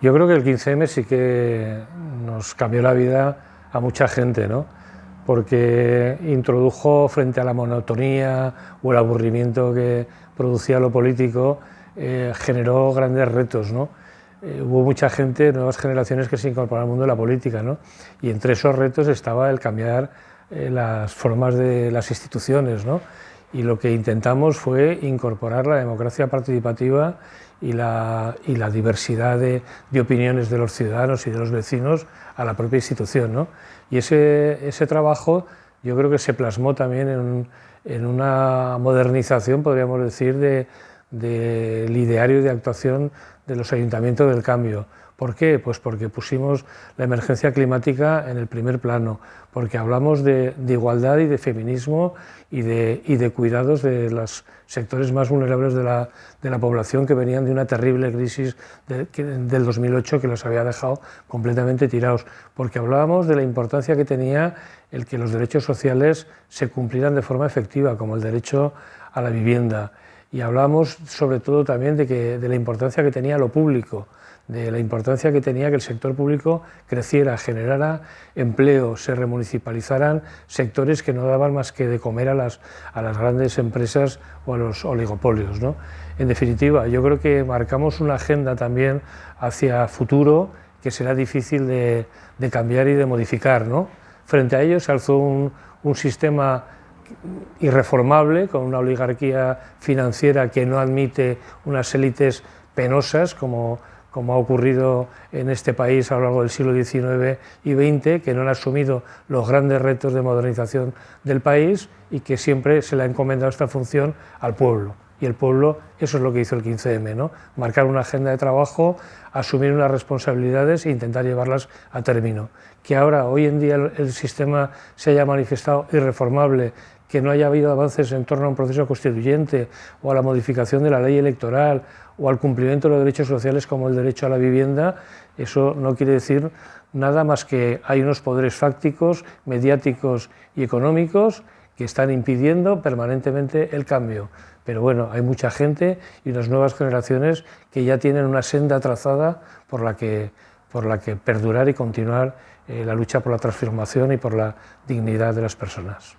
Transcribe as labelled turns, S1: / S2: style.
S1: Yo creo que el 15M sí que nos cambió la vida a mucha gente, ¿no? porque introdujo frente a la monotonía o el aburrimiento que producía lo político, eh, generó grandes retos. ¿no? Eh, hubo mucha gente, nuevas generaciones que se incorporaron al mundo de la política, ¿no? y entre esos retos estaba el cambiar eh, las formas de las instituciones. ¿no? Y lo que intentamos fue incorporar la democracia participativa y la, y la diversidad de, opiniones de los ciudadanos y de los vecinos a la propia institución. ¿no? Y ese, ese trabajo yo creo que se plasmó también en, en una modernización, podríamos decir, de, de ideario de actuación de los ayuntamientos del cambio ¿Por qué? Pues porque pusimos la emergencia climática en el primer plano, porque hablamos de, igualdad y de feminismo y de, cuidados de los sectores más vulnerables de la, población que venían de una terrible crisis del 2008 que los había dejado completamente tirados, porque hablábamos de la importancia que tenía el que los derechos sociales se cumplieran de forma efectiva, como el derecho a la vivienda, y hablamos sobre todo también de, que, de la importancia que tenía lo público, de la importancia que tenía que el sector público creciera, generara empleo, se remunicipalizaran sectores que no daban más que de comer a las, a las grandes empresas o a los oligopolios. ¿no? En definitiva, yo creo que marcamos una agenda también hacia futuro que será difícil de, de cambiar y de modificar. ¿no? Frente a ello se alzó un, un sistema irreformable, con una oligarquía financiera que no admite unas élites penosas como como ha ocurrido en este país a lo largo del siglo XIX y XX, que no han asumido los grandes retos de modernización del país y que siempre se le ha encomendado esta función al pueblo. Y el pueblo, eso es lo que hizo el 15M, ¿no? marcar una agenda de trabajo, asumir unas responsabilidades e intentar llevarlas a término. Que ahora, hoy en día, el sistema se haya manifestado irreformable, que no haya habido avances en torno a un proceso constituyente o a la modificación de la ley electoral o al cumplimiento de los derechos sociales como el derecho a la vivienda, eso no quiere decir nada más que hay unos poderes fácticos, mediáticos y económicos que están impidiendo permanentemente el cambio. Pero bueno, hay mucha gente y unas nuevas generaciones que ya tienen una senda trazada por la que, por la que perdurar y continuar eh, la lucha por la transformación y por la dignidad de las personas.